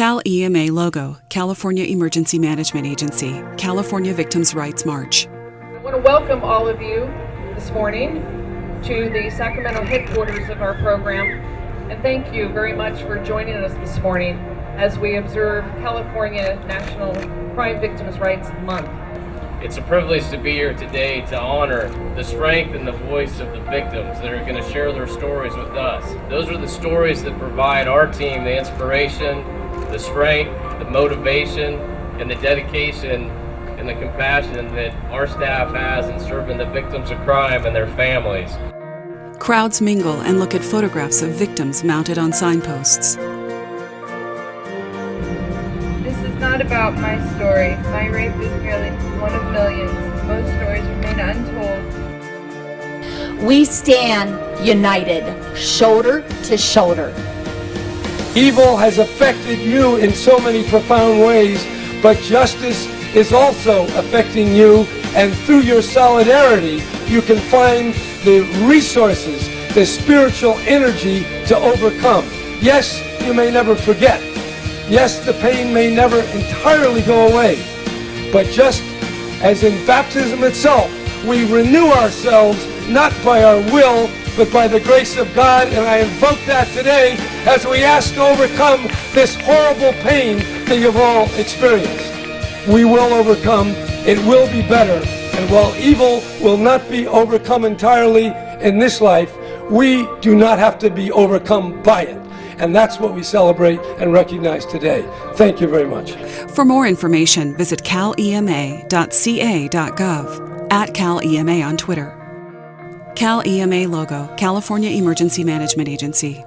Cal EMA logo, California Emergency Management Agency, California Victims' Rights March. I want to welcome all of you this morning to the Sacramento headquarters of our program and thank you very much for joining us this morning as we observe California National Crime Victims' Rights Month. It's a privilege to be here today to honor the strength and the voice of the victims that are going to share their stories with us. Those are the stories that provide our team the inspiration, the strength, the motivation, and the dedication and the compassion that our staff has in serving the victims of crime and their families. Crowds mingle and look at photographs of victims mounted on signposts. This is not about my story. My rape is merely one of millions. Most stories remain untold. We stand united, shoulder to shoulder. Evil has affected you in so many profound ways, but justice is also affecting you, and through your solidarity, you can find the resources, the spiritual energy to overcome. Yes, you may never forget. Yes, the pain may never entirely go away. But just as in baptism itself, we renew ourselves not by our will, but by the grace of God. And I invoke that today as we ask to overcome this horrible pain that you've all experienced. We will overcome. It will be better. And while evil will not be overcome entirely in this life, we do not have to be overcome by it. And that's what we celebrate and recognize today. Thank you very much. For more information, visit calema.ca.gov, at CalEMA on Twitter. Cal EMA logo, California Emergency Management Agency.